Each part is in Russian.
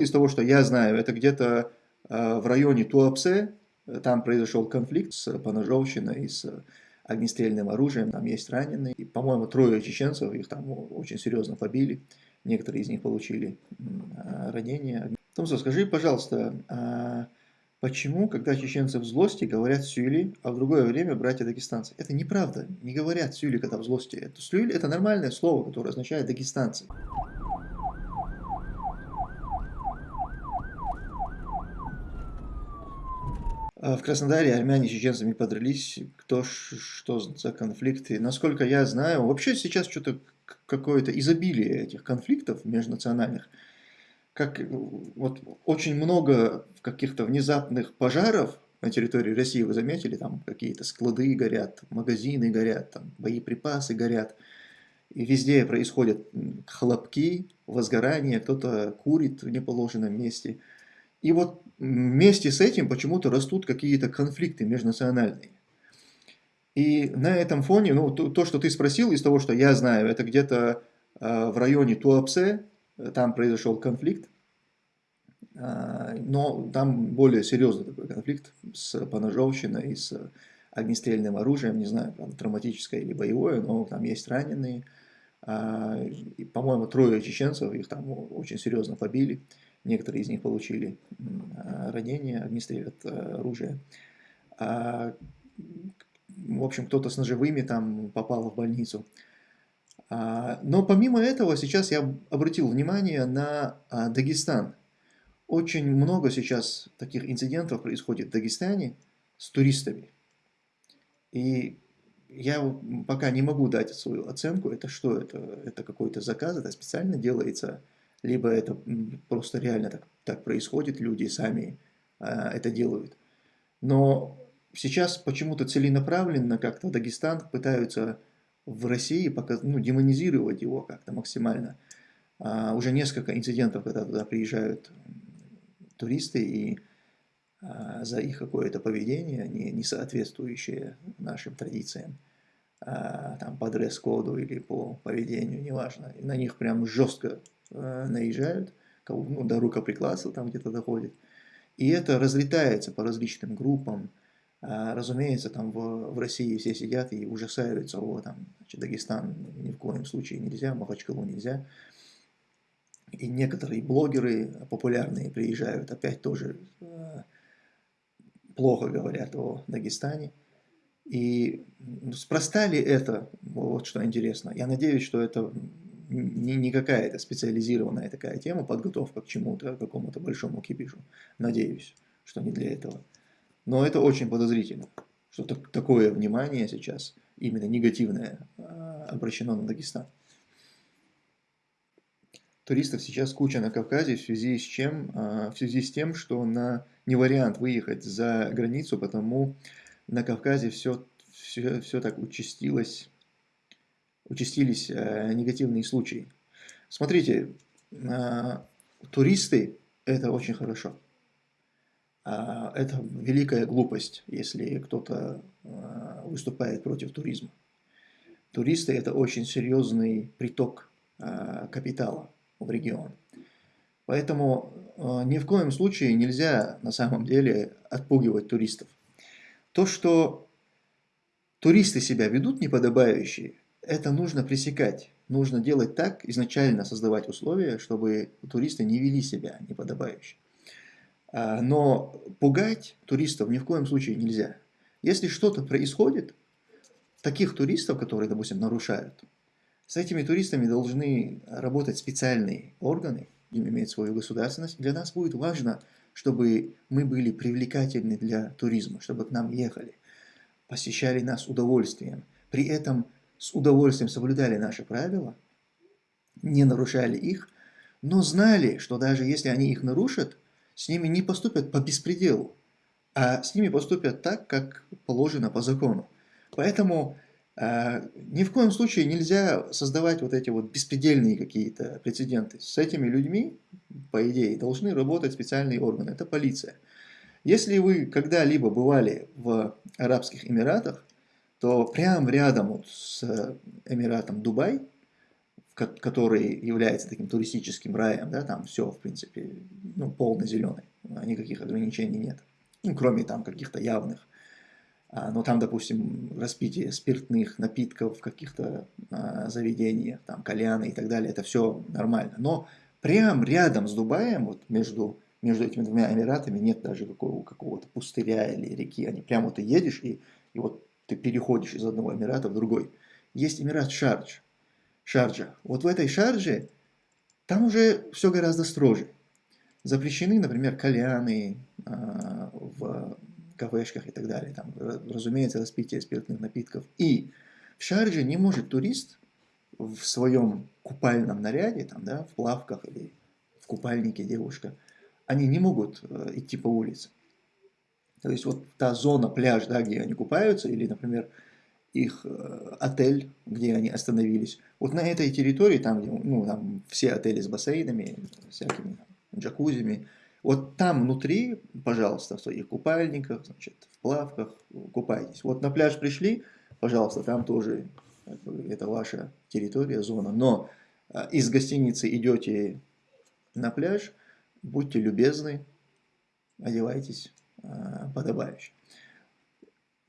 Из того, что я знаю, это где-то э, в районе Туапсе, там произошел конфликт с поножовщиной, с огнестрельным оружием, там есть раненые. И, по-моему, трое чеченцев, их там очень серьезно побили, некоторые из них получили ранения. Томсо, скажи, пожалуйста, а почему, когда чеченцы в злости, говорят сюли, а в другое время братья дагестанцы? Это неправда, не говорят сюли, когда в злости. Это сюли – это нормальное слово, которое означает дагестанцы. В Краснодаре армяне с чеченцами подрались, кто что за конфликты. Насколько я знаю, вообще сейчас что-то какое-то изобилие этих конфликтов межнациональных. Как вот очень много каких-то внезапных пожаров на территории России, вы заметили, там какие-то склады горят, магазины горят, там боеприпасы горят. И везде происходят хлопки, возгорания, кто-то курит в неположенном месте – и вот вместе с этим почему-то растут какие-то конфликты межнациональные. И на этом фоне, ну, то, то, что ты спросил, из того, что я знаю, это где-то э, в районе Туапсе, там произошел конфликт, э, но там более серьезный такой конфликт с поножовщиной, с огнестрельным оружием, не знаю, правда, травматическое или боевое, но там есть раненые. Э, По-моему, трое чеченцев, их там очень серьезно побили. Некоторые из них получили ранения, огнестрел от оружия. А, в общем, кто-то с ножевыми там попал в больницу. А, но помимо этого, сейчас я обратил внимание на а, Дагестан. Очень много сейчас таких инцидентов происходит в Дагестане с туристами. И я пока не могу дать свою оценку, это что, это, это какой-то заказ, это специально делается либо это просто реально так, так происходит, люди сами а, это делают. Но сейчас почему-то целенаправленно как-то Дагестан пытаются в России показ, ну, демонизировать его как-то максимально. А, уже несколько инцидентов, когда туда приезжают туристы и а, за их какое-то поведение, не, не соответствующее нашим традициям, а, там по дресс-коду или по поведению, неважно, на них прям жестко Э, наезжают, ну, до рукоприкладства там где-то доходит. И это разлетается по различным группам. А, разумеется, там в, в России все сидят и ужасаются, о, там, значит, Дагестан ни в коем случае нельзя, Махачкалу нельзя. И некоторые блогеры популярные приезжают, опять тоже э, плохо говорят о Дагестане. И спроста ли это, вот что интересно. Я надеюсь, что это не, не какая-то специализированная такая тема, подготовка к чему-то, к какому-то большому кипишу. Надеюсь, что не для этого. Но это очень подозрительно, что так, такое внимание сейчас, именно негативное, а, обращено на Дагестан. Туристов сейчас куча на Кавказе в связи с чем? А, в связи с тем, что на, не вариант выехать за границу, потому на Кавказе все, все, все так участилось участились э, негативные случаи. Смотрите, э, туристы – это очень хорошо. А, это великая глупость, если кто-то э, выступает против туризма. Туристы – это очень серьезный приток капитала в регион. Поэтому ни в коем случае нельзя на самом деле отпугивать туристов. То, что туристы себя ведут неподобающие, это нужно пресекать. Нужно делать так, изначально создавать условия, чтобы туристы не вели себя неподобающе. А, но пугать туристов ни в коем случае нельзя. Если что-то происходит, таких туристов, которые, допустим, нарушают, с этими туристами должны работать специальные органы, им иметь свою государственность. Для нас будет важно, чтобы мы были привлекательны для туризма, чтобы к нам ехали, посещали нас удовольствием. При этом с удовольствием соблюдали наши правила, не нарушали их, но знали, что даже если они их нарушат, с ними не поступят по беспределу, а с ними поступят так, как положено по закону. Поэтому э, ни в коем случае нельзя создавать вот эти вот беспредельные какие-то прецеденты. С этими людьми, по идее, должны работать специальные органы, это полиция. Если вы когда-либо бывали в Арабских Эмиратах, то прямо рядом вот с Эмиратом Дубай, который является таким туристическим раем, да, там все, в принципе, ну, полно зеленый, никаких ограничений нет, ну, кроме там каких-то явных. А, но там, допустим, распитие спиртных напитков в каких-то а, заведениях, там, кальяны и так далее, это все нормально. Но прям рядом с Дубаем, вот между, между этими двумя Эмиратами нет даже какого, какого-то пустыря или реки, они прямо ты едешь и, и вот ты переходишь из одного Эмирата в другой. Есть Эмират Шардж, Шарджа. Вот в этой Шардже там уже все гораздо строже. Запрещены, например, кальяны э, в кафешках и так далее. Там, разумеется, распитие спиртных напитков. И в Шардже не может турист в своем купальном наряде, там, да, в плавках или в купальнике девушка, они не могут э, идти по улице. То есть вот та зона, пляж, да, где они купаются, или, например, их э, отель, где они остановились. Вот на этой территории, там, где, ну, там все отели с бассейнами, всякими джакузями, вот там внутри, пожалуйста, в своих купальниках, значит, в плавках купайтесь. Вот на пляж пришли, пожалуйста, там тоже это ваша территория, зона. Но э, из гостиницы идете на пляж, будьте любезны, одевайтесь подобающе.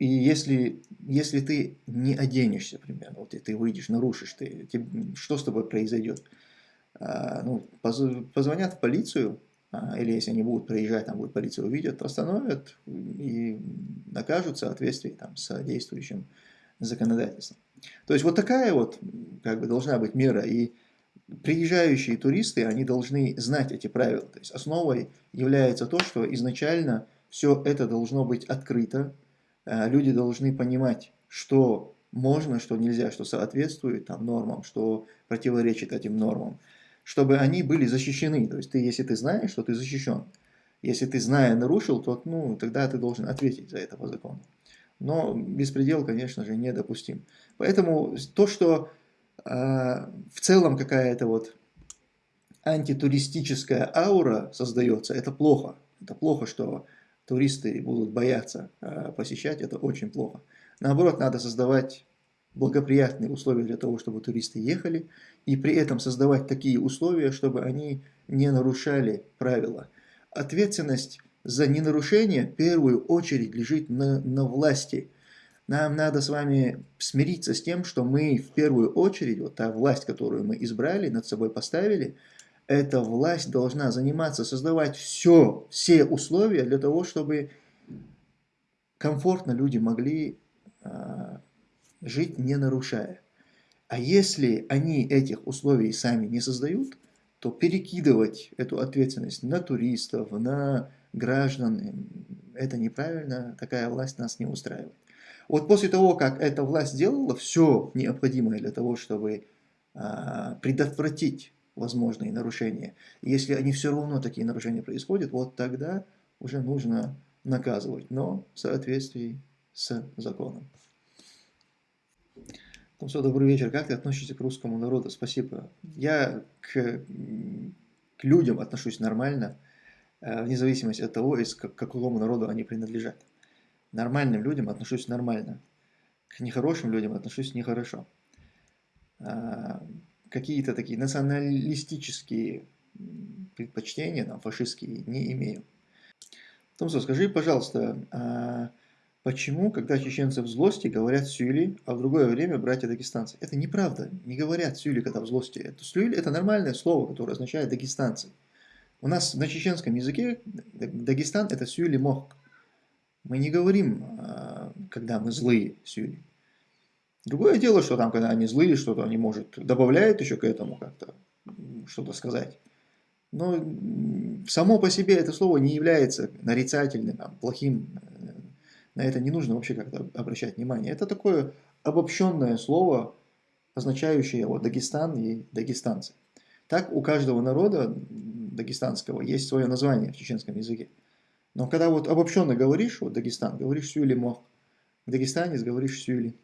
И если, если ты не оденешься, примерно, вот и ты выйдешь, нарушишь, ты, ты, что с тобой произойдет? А, ну, поз, позвонят в полицию, а, или если они будут приезжать, там будет полиция увидят, остановят и накажут в соответствии там, с действующим законодательством. То есть вот такая вот как бы должна быть мера. И приезжающие туристы, они должны знать эти правила. То есть основой является то, что изначально все это должно быть открыто, Э, люди должны понимать, что можно, что нельзя, что соответствует там, нормам, что противоречит этим нормам, чтобы они были защищены. То есть ты, если ты знаешь, что ты защищен. Если ты, зная, нарушил, то ну, тогда ты должен ответить за это по закону. Но беспредел, конечно же, недопустим. Поэтому то, что э, в целом какая-то вот антитуристическая аура создается, это плохо. Это плохо, что туристы будут бояться э, посещать, это очень плохо. Наоборот, надо создавать благоприятные условия для того, чтобы туристы ехали, и при этом создавать такие условия, чтобы они не нарушали правила. Ответственность за ненарушение в первую очередь лежит на, на власти. Нам надо с вами смириться с тем, что мы в первую очередь, вот та власть, которую мы избрали, над собой поставили – эта власть должна заниматься, создавать все, все условия для того, чтобы комфортно люди могли э, жить, не нарушая. А если они этих условий сами не создают, то перекидывать эту ответственность на туристов, на граждан, это неправильно, такая власть нас не устраивает. Вот после того, как эта власть сделала все необходимое для того, чтобы э, предотвратить возможные нарушения. Если они все равно такие нарушения происходят, вот тогда уже нужно наказывать, но в соответствии с законом. Томсо, добрый вечер. Как ты относишься к русскому народу? Спасибо. Я к, к людям отношусь нормально, э, вне зависимости от того, из к какому народу они принадлежат. Нормальным людям отношусь нормально. К нехорошим людям отношусь нехорошо. Какие-то такие националистические предпочтения, там, фашистские, не имею. Томсо, скажи, пожалуйста, а почему, когда чеченцы в злости, говорят сюли, а в другое время братья дагестанцы? Это неправда, не говорят сюли, когда в злости. Это, сюли – это нормальное слово, которое означает дагестанцы. У нас на чеченском языке Дагестан – это сюли мох. Мы не говорим, а, когда мы злые сюли. Другое дело, что там, когда они злые, что-то они, может, добавляют еще к этому как-то, что-то сказать. Но само по себе это слово не является нарицательным, плохим. На это не нужно вообще как-то обращать внимание. Это такое обобщенное слово, означающее вот, Дагестан и дагестанцы. Так у каждого народа дагестанского есть свое название в чеченском языке. Но когда вот обобщенно говоришь, вот Дагестан, говоришь Сюли Мох, в Дагестане говоришь Сюли.